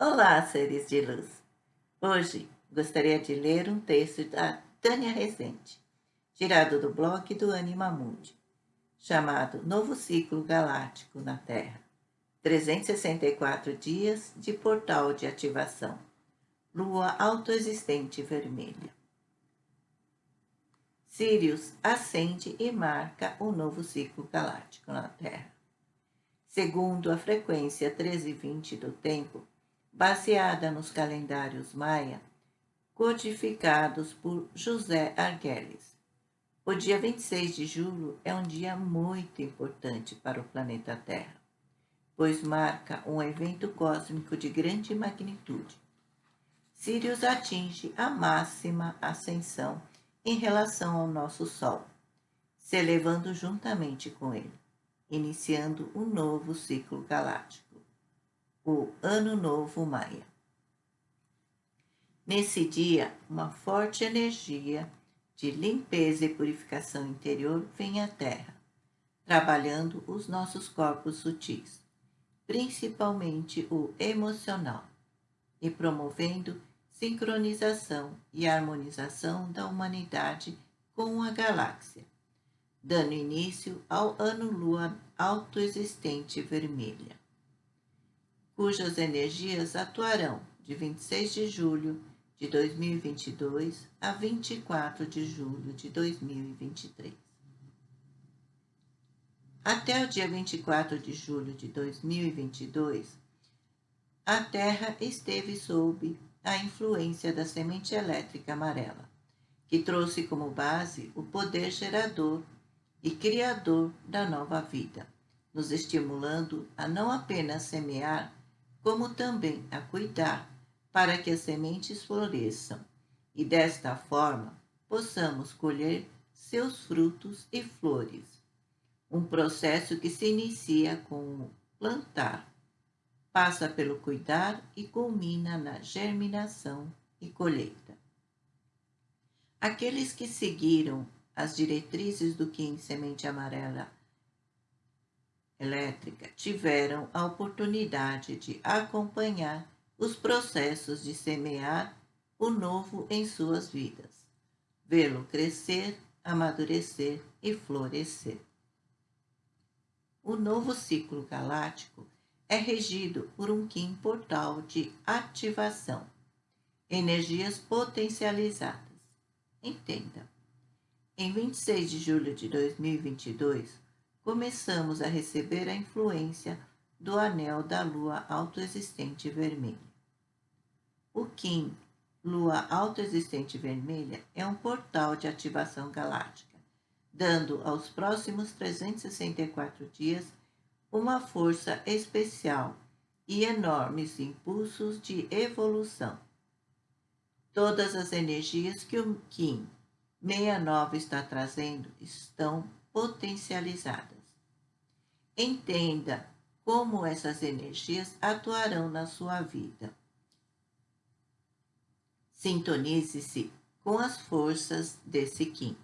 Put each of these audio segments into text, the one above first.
Olá, seres de luz! Hoje gostaria de ler um texto da Tânia Rezende, tirado do blog do Anima Mundi, chamado Novo Ciclo Galáctico na Terra. 364 dias de portal de ativação. Lua autoexistente vermelha. Sirius acende e marca o novo ciclo galáctico na Terra. Segundo a frequência 1320 do tempo, baseada nos calendários maia, codificados por José Arguelles. O dia 26 de julho é um dia muito importante para o planeta Terra, pois marca um evento cósmico de grande magnitude. Sirius atinge a máxima ascensão em relação ao nosso Sol, se elevando juntamente com ele, iniciando um novo ciclo galáctico o Ano Novo Maia. Nesse dia, uma forte energia de limpeza e purificação interior vem à Terra, trabalhando os nossos corpos sutis, principalmente o emocional, e promovendo sincronização e harmonização da humanidade com a galáxia, dando início ao ano lua autoexistente vermelha cujas energias atuarão de 26 de julho de 2022 a 24 de julho de 2023. Até o dia 24 de julho de 2022, a Terra esteve sob a influência da semente elétrica amarela, que trouxe como base o poder gerador e criador da nova vida, nos estimulando a não apenas semear como também a cuidar para que as sementes floresçam e desta forma possamos colher seus frutos e flores. Um processo que se inicia com o plantar, passa pelo cuidar e culmina na germinação e colheita. Aqueles que seguiram as diretrizes do Kim Semente Amarela elétrica tiveram a oportunidade de acompanhar os processos de semear o novo em suas vidas, vê-lo crescer, amadurecer e florescer. O novo ciclo galáctico é regido por um Kim portal de ativação, energias potencializadas. Entenda. Em 26 de julho de 2022, começamos a receber a influência do anel da lua autoexistente vermelha. O Kim, lua autoexistente vermelha, é um portal de ativação galáctica, dando aos próximos 364 dias uma força especial e enormes impulsos de evolução. Todas as energias que o Kim 69 está trazendo estão potencializadas. Entenda como essas energias atuarão na sua vida. Sintonize-se com as forças desse Kim.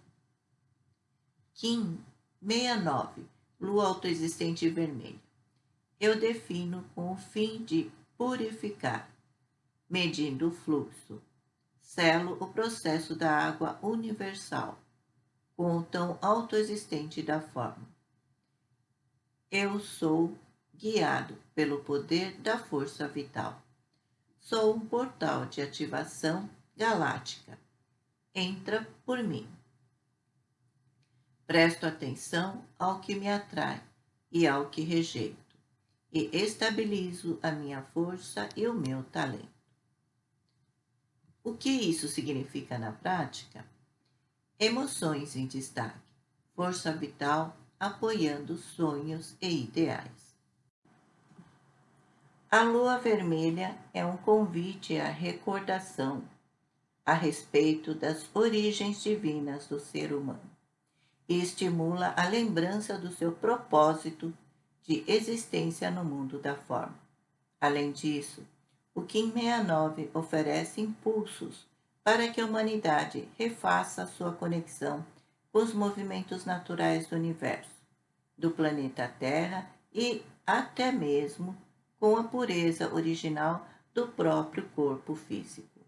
Kim 69, Lua Autoexistente Vermelha. Eu defino com o fim de purificar, medindo o fluxo. Selo o processo da água universal, com o tão autoexistente da forma eu sou guiado pelo poder da força vital. Sou um portal de ativação galáctica. Entra por mim. Presto atenção ao que me atrai e ao que rejeito, e estabilizo a minha força e o meu talento. O que isso significa na prática? Emoções em destaque, força vital apoiando sonhos e ideais. A lua vermelha é um convite à recordação a respeito das origens divinas do ser humano e estimula a lembrança do seu propósito de existência no mundo da forma. Além disso, o Kim 69 oferece impulsos para que a humanidade refaça sua conexão os movimentos naturais do universo, do planeta Terra e até mesmo com a pureza original do próprio corpo físico.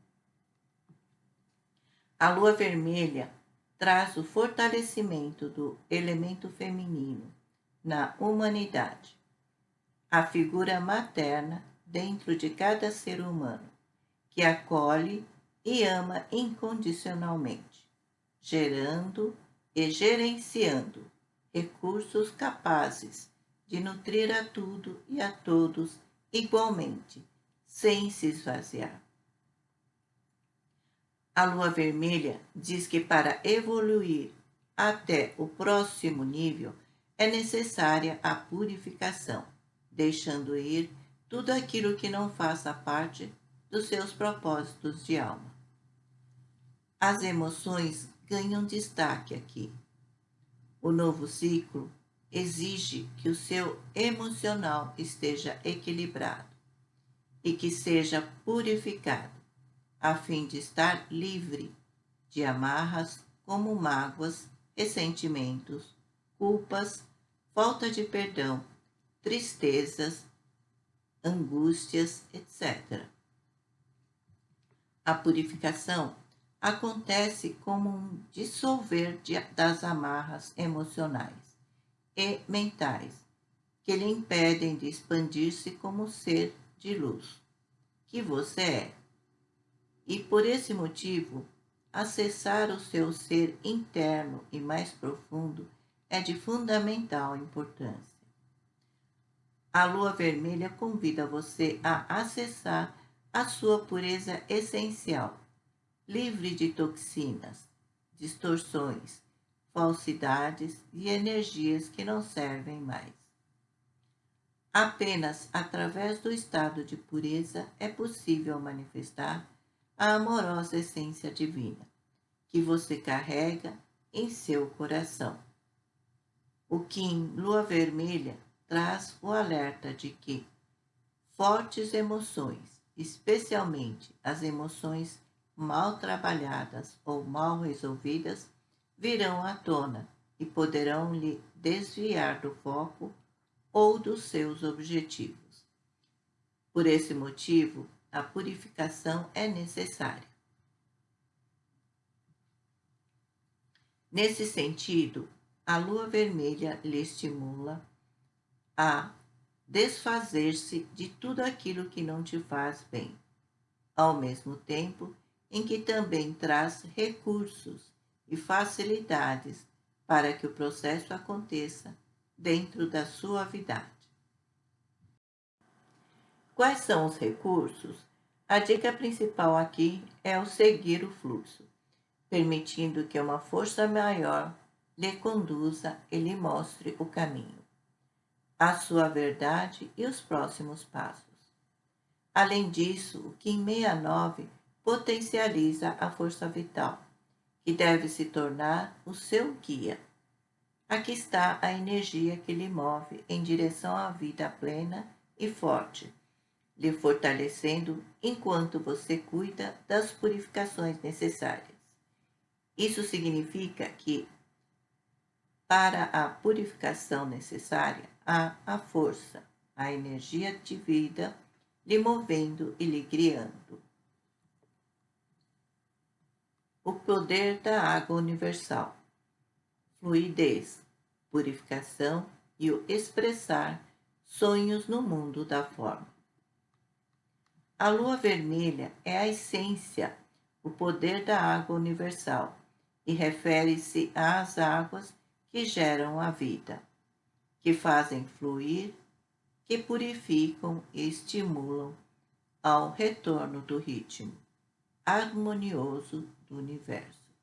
A lua vermelha traz o fortalecimento do elemento feminino na humanidade, a figura materna dentro de cada ser humano, que acolhe e ama incondicionalmente, gerando e gerenciando recursos capazes de nutrir a tudo e a todos igualmente, sem se esvaziar. A lua vermelha diz que para evoluir até o próximo nível é necessária a purificação, deixando ir tudo aquilo que não faça parte dos seus propósitos de alma. As emoções ganham destaque aqui. O novo ciclo exige que o seu emocional esteja equilibrado e que seja purificado, a fim de estar livre de amarras como mágoas, ressentimentos, culpas, falta de perdão, tristezas, angústias, etc. A purificação acontece como um dissolver de, das amarras emocionais e mentais que lhe impedem de expandir-se como ser de luz que você é. E por esse motivo, acessar o seu ser interno e mais profundo é de fundamental importância. A lua vermelha convida você a acessar a sua pureza essencial, livre de toxinas, distorções, falsidades e energias que não servem mais. Apenas através do estado de pureza é possível manifestar a amorosa essência divina que você carrega em seu coração. O Kim Lua Vermelha traz o alerta de que fortes emoções, especialmente as emoções mal trabalhadas ou mal resolvidas, virão à tona e poderão lhe desviar do foco ou dos seus objetivos. Por esse motivo, a purificação é necessária. Nesse sentido, a lua vermelha lhe estimula a desfazer-se de tudo aquilo que não te faz bem, ao mesmo tempo em que também traz recursos e facilidades para que o processo aconteça dentro da suavidade. Quais são os recursos? A dica principal aqui é o seguir o fluxo, permitindo que uma força maior lhe conduza e lhe mostre o caminho, a sua verdade e os próximos passos. Além disso, o Kim 69 potencializa a força vital, que deve se tornar o seu guia. Aqui está a energia que lhe move em direção à vida plena e forte, lhe fortalecendo enquanto você cuida das purificações necessárias. Isso significa que para a purificação necessária, há a força, a energia de vida lhe movendo e lhe criando. O poder da água universal, fluidez, purificação e o expressar sonhos no mundo da forma. A lua vermelha é a essência, o poder da água universal e refere-se às águas que geram a vida, que fazem fluir, que purificam e estimulam ao retorno do ritmo harmonioso do universo,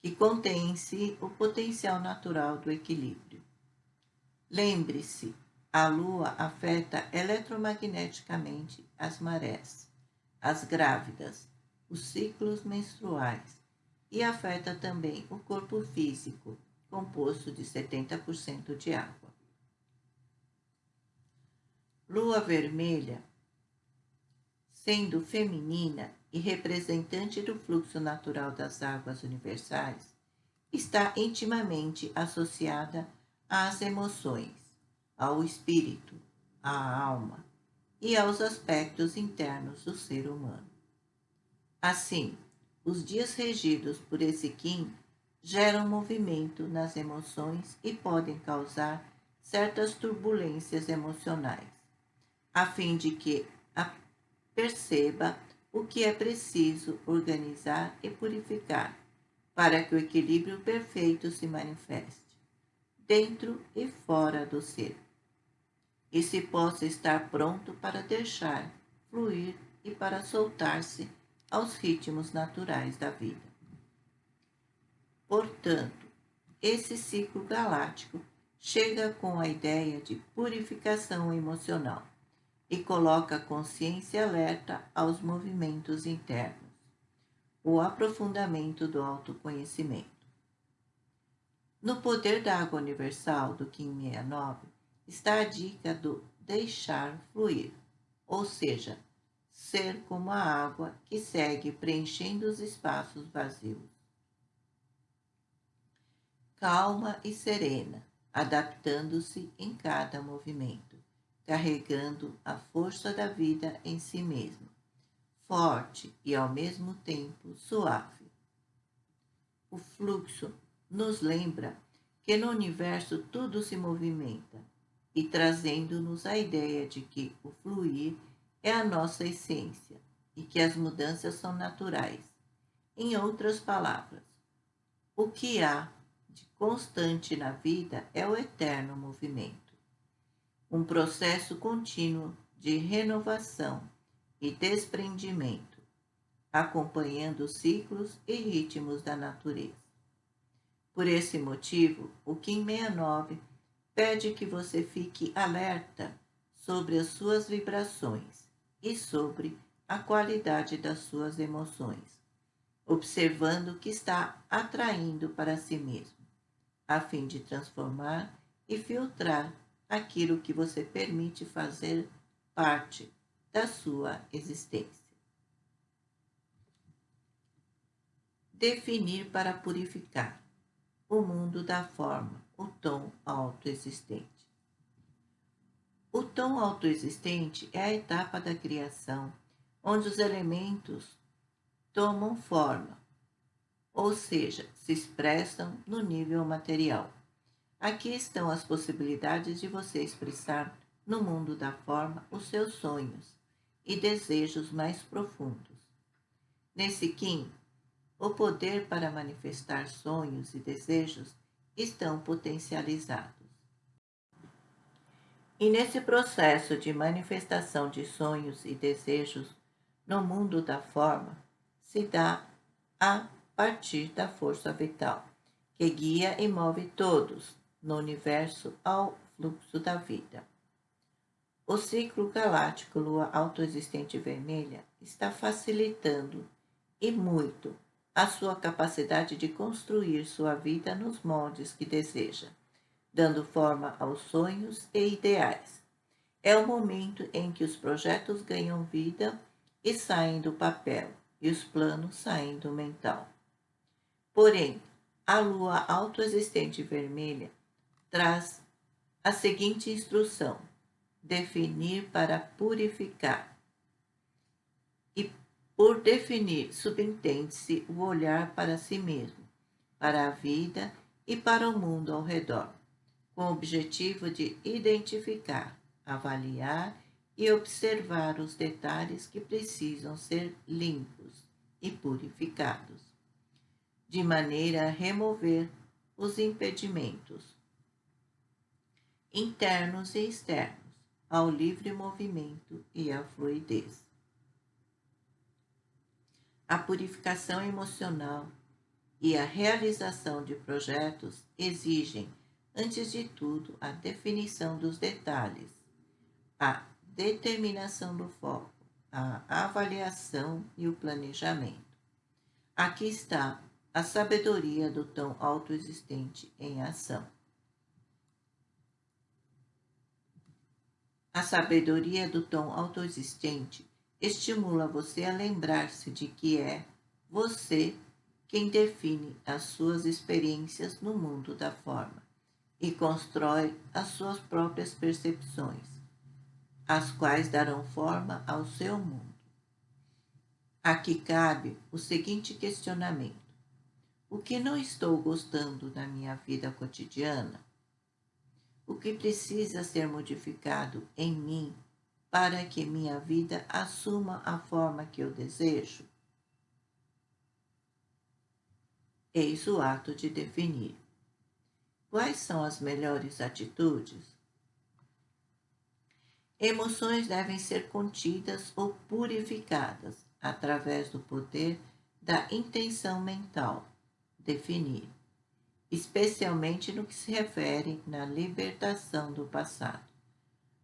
que contém em si o potencial natural do equilíbrio. Lembre-se, a Lua afeta eletromagneticamente as marés, as grávidas, os ciclos menstruais e afeta também o corpo físico, composto de 70% de água. Lua vermelha, sendo feminina e representante do fluxo natural das águas universais, está intimamente associada às emoções, ao espírito, à alma e aos aspectos internos do ser humano. Assim, os dias regidos por esse Kim geram movimento nas emoções e podem causar certas turbulências emocionais, a fim de que a perceba o que é preciso organizar e purificar para que o equilíbrio perfeito se manifeste, dentro e fora do ser, e se possa estar pronto para deixar fluir e para soltar-se aos ritmos naturais da vida. Portanto, esse ciclo galáctico chega com a ideia de purificação emocional e coloca a consciência alerta aos movimentos internos, o aprofundamento do autoconhecimento. No poder da água universal do Kim 69 está a dica do deixar fluir, ou seja, ser como a água que segue preenchendo os espaços vazios. Calma e serena, adaptando-se em cada movimento, carregando a força da vida em si mesmo, forte e ao mesmo tempo suave. O fluxo nos lembra que no universo tudo se movimenta e trazendo-nos a ideia de que o fluir é a nossa essência e que as mudanças são naturais. Em outras palavras, o que há de constante na vida é o eterno movimento, um processo contínuo de renovação e desprendimento, acompanhando os ciclos e ritmos da natureza. Por esse motivo, o Kim 69 pede que você fique alerta sobre as suas vibrações e sobre a qualidade das suas emoções, observando o que está atraindo para si mesmo a fim de transformar e filtrar aquilo que você permite fazer parte da sua existência. Definir para purificar o mundo da forma, o tom autoexistente. O tom autoexistente é a etapa da criação onde os elementos tomam forma, ou seja, se expressam no nível material. Aqui estão as possibilidades de você expressar no mundo da forma os seus sonhos e desejos mais profundos. Nesse Kim, o poder para manifestar sonhos e desejos estão potencializados. E nesse processo de manifestação de sonhos e desejos no mundo da forma, se dá a partir da força vital, que guia e move todos no universo ao fluxo da vida. O ciclo galáctico Lua autoexistente vermelha está facilitando e muito a sua capacidade de construir sua vida nos moldes que deseja, dando forma aos sonhos e ideais. É o momento em que os projetos ganham vida e saem do papel, e os planos saem do mental. Porém, a lua autoexistente vermelha traz a seguinte instrução: definir para purificar. E por definir, subentende-se o olhar para si mesmo, para a vida e para o mundo ao redor, com o objetivo de identificar, avaliar e observar os detalhes que precisam ser limpos e purificados de maneira a remover os impedimentos internos e externos ao livre movimento e à fluidez. A purificação emocional e a realização de projetos exigem, antes de tudo, a definição dos detalhes, a determinação do foco, a avaliação e o planejamento. Aqui está a sabedoria do tão autoexistente em ação. A sabedoria do tom autoexistente estimula você a lembrar-se de que é você quem define as suas experiências no mundo da forma e constrói as suas próprias percepções. as quais darão forma ao seu mundo. Aqui cabe o seguinte questionamento: o que não estou gostando da minha vida cotidiana? O que precisa ser modificado em mim para que minha vida assuma a forma que eu desejo? Eis o ato de definir. Quais são as melhores atitudes? Emoções devem ser contidas ou purificadas através do poder da intenção mental, definir, especialmente no que se refere na libertação do passado,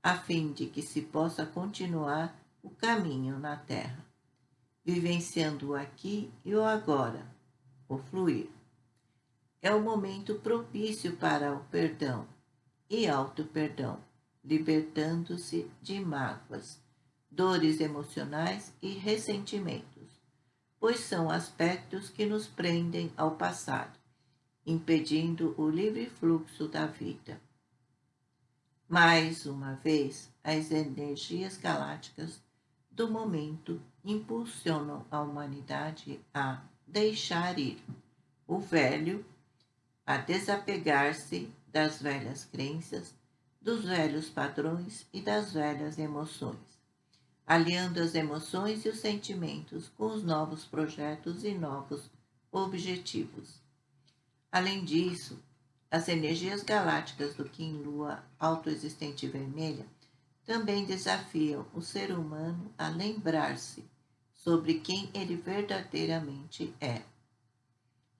a fim de que se possa continuar o caminho na Terra, vivenciando o aqui e o agora, o fluir. É o momento propício para o perdão e auto-perdão libertando-se de mágoas, dores emocionais e ressentimentos, pois são aspectos que nos prendem ao passado, impedindo o livre fluxo da vida. Mais uma vez, as energias galácticas do momento impulsionam a humanidade a deixar ir o velho, a desapegar-se das velhas crenças dos velhos padrões e das velhas emoções, aliando as emoções e os sentimentos com os novos projetos e novos objetivos. Além disso, as energias galácticas do Kim Lua autoexistente vermelha também desafiam o ser humano a lembrar-se sobre quem ele verdadeiramente é,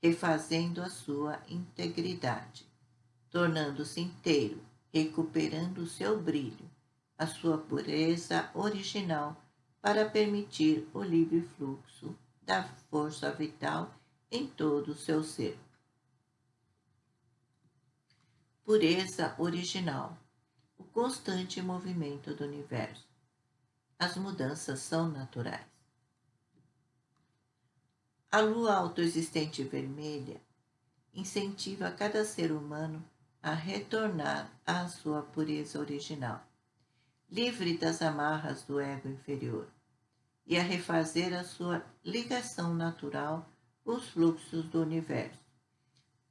refazendo a sua integridade, tornando-se inteiro, recuperando o seu brilho, a sua pureza original, para permitir o livre fluxo da força vital em todo o seu ser. Pureza original, o constante movimento do universo. As mudanças são naturais. A lua autoexistente vermelha incentiva cada ser humano a retornar à sua pureza original, livre das amarras do ego inferior, e a refazer a sua ligação natural com os fluxos do universo,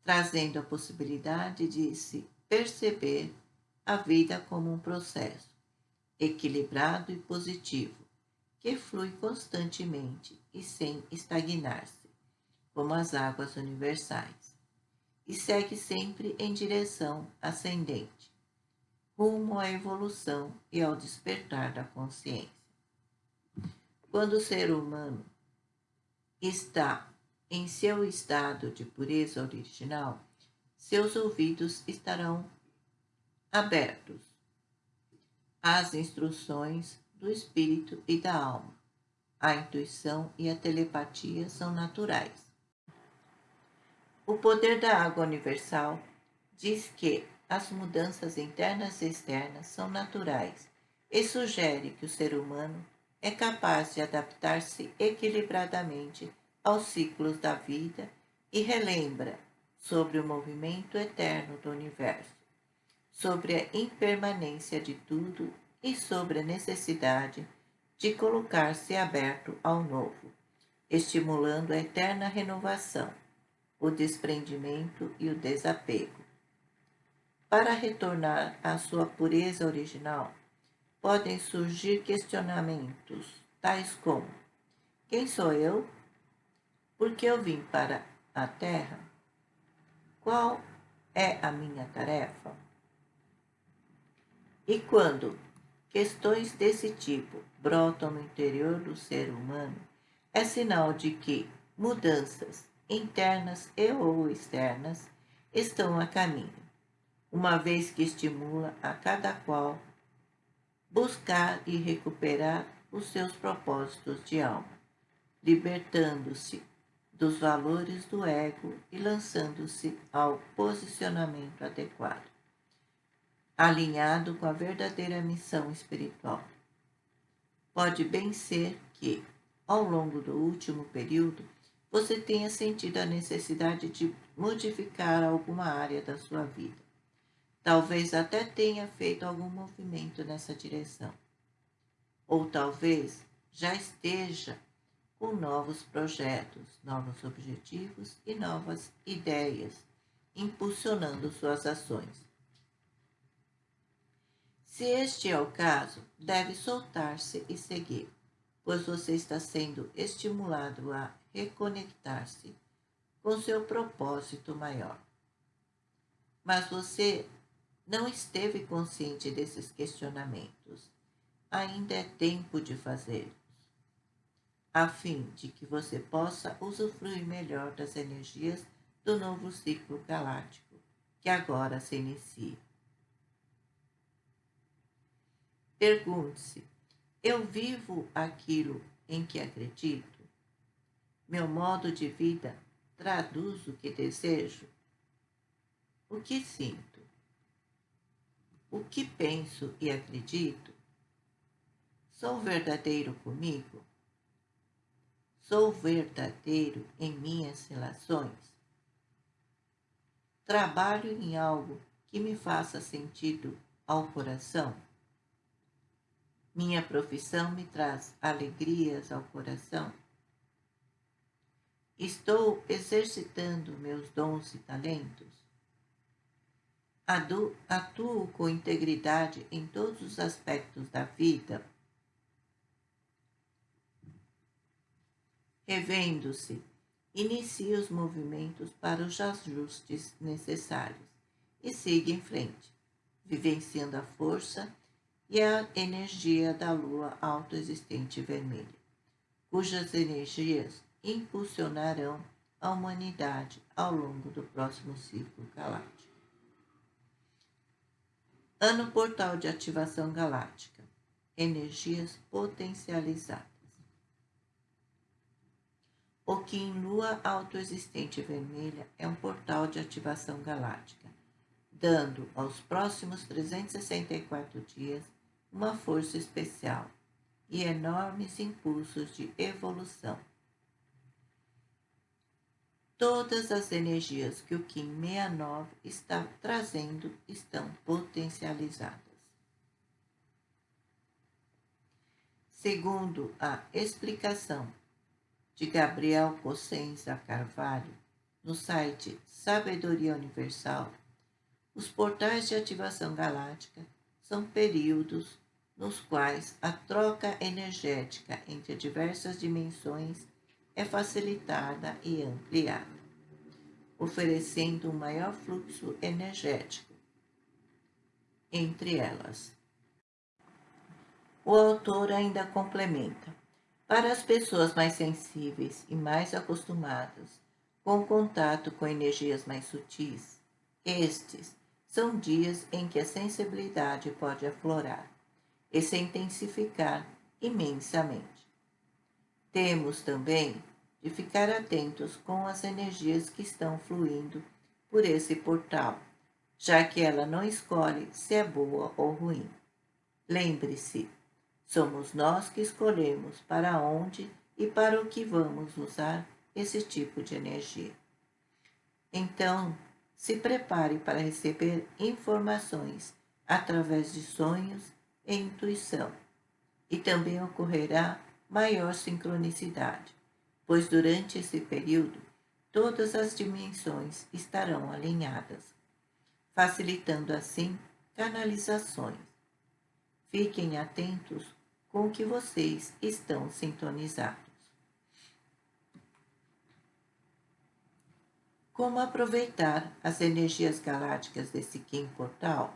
trazendo a possibilidade de se perceber a vida como um processo equilibrado e positivo, que flui constantemente e sem estagnar-se, como as águas universais e segue sempre em direção ascendente, rumo à evolução e ao despertar da consciência. Quando o ser humano está em seu estado de pureza original, seus ouvidos estarão abertos às instruções do espírito e da alma. A intuição e a telepatia são naturais o poder da água universal diz que as mudanças internas e externas são naturais e sugere que o ser humano é capaz de adaptar-se equilibradamente aos ciclos da vida e relembra sobre o movimento eterno do universo, sobre a impermanência de tudo e sobre a necessidade de colocar-se aberto ao novo, estimulando a eterna renovação o desprendimento e o desapego. Para retornar à sua pureza original, podem surgir questionamentos, tais como: Quem sou eu? Por que eu vim para a Terra? Qual é a minha tarefa? E quando questões desse tipo brotam no interior do ser humano, é sinal de que mudanças internas e ou externas, estão a caminho, uma vez que estimula a cada qual buscar e recuperar os seus propósitos de alma, libertando-se dos valores do ego e lançando-se ao posicionamento adequado, alinhado com a verdadeira missão espiritual. Pode bem ser que, ao longo do último período, você tenha sentido a necessidade de modificar alguma área da sua vida. Talvez até tenha feito algum movimento nessa direção. ou talvez já esteja com novos projetos, novos objetivos e novas ideias, impulsionando suas ações. Se este é o caso, deve soltar-se e seguir, pois você está sendo estimulado a reconectar-se com seu propósito maior. Mas você não esteve consciente desses questionamentos. Ainda é tempo de fazê-los, a fim de que você possa usufruir melhor das energias do novo ciclo galáctico que agora se inicia. Pergunte-se: eu vivo aquilo em que acredito? Meu modo de vida traduz o que desejo? O que sinto? O que penso e acredito? Sou verdadeiro comigo? Sou verdadeiro em minhas relações? Trabalho em algo que me faça sentido ao coração? Minha profissão me traz alegrias ao coração. Estou exercitando meus dons e talentos. Atuo com integridade em todos os aspectos da vida. Revendo-se, inicie os movimentos para os ajustes necessários e siga em frente, vivenciando a força e a energia da lua autoexistente vermelha, cujas energias impulsionarão a humanidade ao longo do próximo ciclo galáctico. Ano Portal de Ativação Galáctica Energias Potencializadas. O Kim Lua Autoexistente Vermelha é um portal de ativação galáctica, dando aos próximos 364 dias uma força especial e enormes impulsos de evolução. Todas as energias que o Kim 69 está trazendo estão potencializadas. Segundo a explicação de Gabriel Cossenza Carvalho, no site Sabedoria Universal, os portais de ativação galáctica são períodos nos quais a troca energética entre diversas dimensões é facilitada e ampliada, oferecendo um maior fluxo energético entre elas. O autor ainda complementa: para as pessoas mais sensíveis e mais acostumadas com contato com energias mais sutis, estes são dias em que a sensibilidade pode aflorar e se intensificar imensamente. Temos também de ficar atentos com as energias que estão fluindo por esse portal, já que ela não escolhe se é boa ou ruim. Lembre-se, somos nós que escolhemos para onde e para o que vamos usar esse tipo de energia. Então, se prepare para receber informações através de sonhos e intuição. E também ocorrerá maior sincronicidade, pois durante esse período todas as dimensões estarão alinhadas, facilitando assim canalizações. Fiquem atentos com que vocês estão sintonizados. Como aproveitar as energias galácticas desse Kim Portal?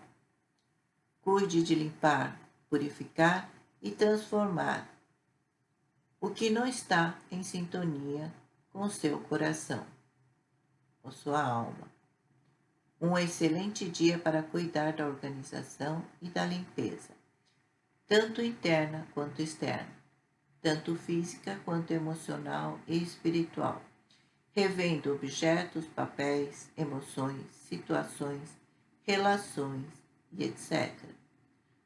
Cuide de limpar, purificar e transformar o que não está em sintonia com seu coração, ou sua alma. Um excelente dia para cuidar da organização e da limpeza, tanto interna quanto externa, tanto física quanto emocional e espiritual revendo objetos, papéis, emoções, situações, relações e etc.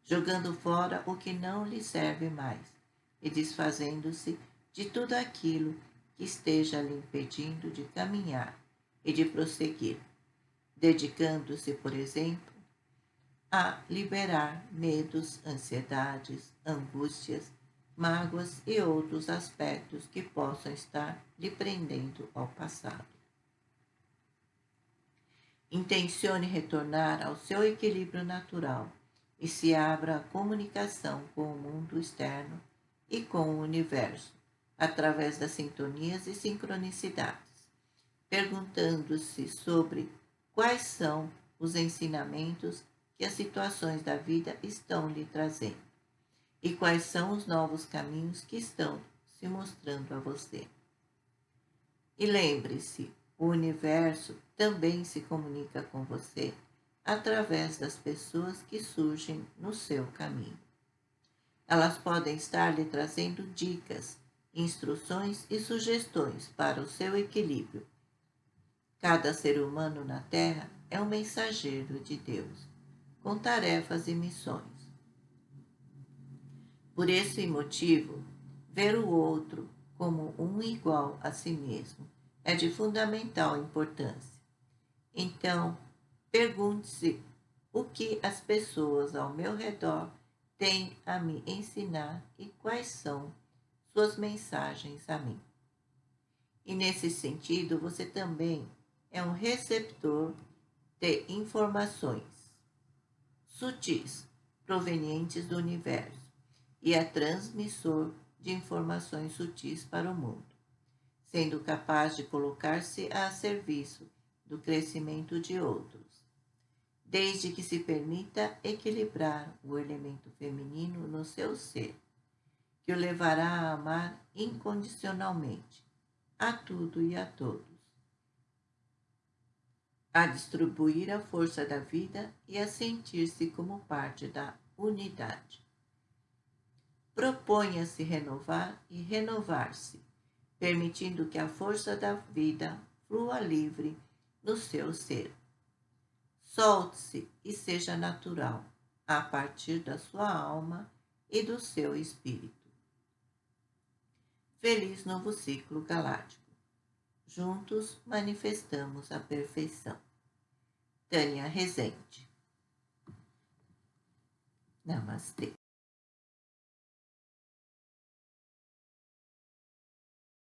Jogando fora o que não lhe serve mais e desfazendo-se de tudo aquilo que esteja lhe impedindo de caminhar e de prosseguir, dedicando-se, por exemplo, a liberar medos, ansiedades, angústias mágoas e outros aspectos que possam estar lhe prendendo ao passado. Intencione retornar ao seu equilíbrio natural e se abra à comunicação com o mundo externo e com o universo, através das sintonias e sincronicidades, perguntando-se sobre quais são os ensinamentos que as situações da vida estão lhe trazendo e quais são os novos caminhos que estão se mostrando a você. E lembre-se, o universo também se comunica com você através das pessoas que surgem no seu caminho. Elas podem estar lhe trazendo dicas, instruções e sugestões para o seu equilíbrio. Cada ser humano na Terra é um mensageiro de Deus, com tarefas e missões. Por esse motivo, ver o outro como um igual a si mesmo é de fundamental importância. Então, pergunte-se o que as pessoas ao meu redor têm a me ensinar e quais são suas mensagens a mim. E nesse sentido, você também é um receptor de informações sutis provenientes do universo e é transmissor de informações sutis para o mundo sendo capaz de colocar-se a serviço do crescimento de outros, desde que se permita equilibrar o elemento feminino no seu ser, que o levará a amar incondicionalmente a tudo e a todos, a distribuir a força da vida e a sentir-se como parte da unidade. Proponha-se renovar e renovar-se permitindo que a força da vida flua livre no seu ser. Solte-se e seja natural a partir da sua alma e do seu espírito. Feliz novo ciclo galáctico. Juntos manifestamos a perfeição. Tânia Rezende. Namastê.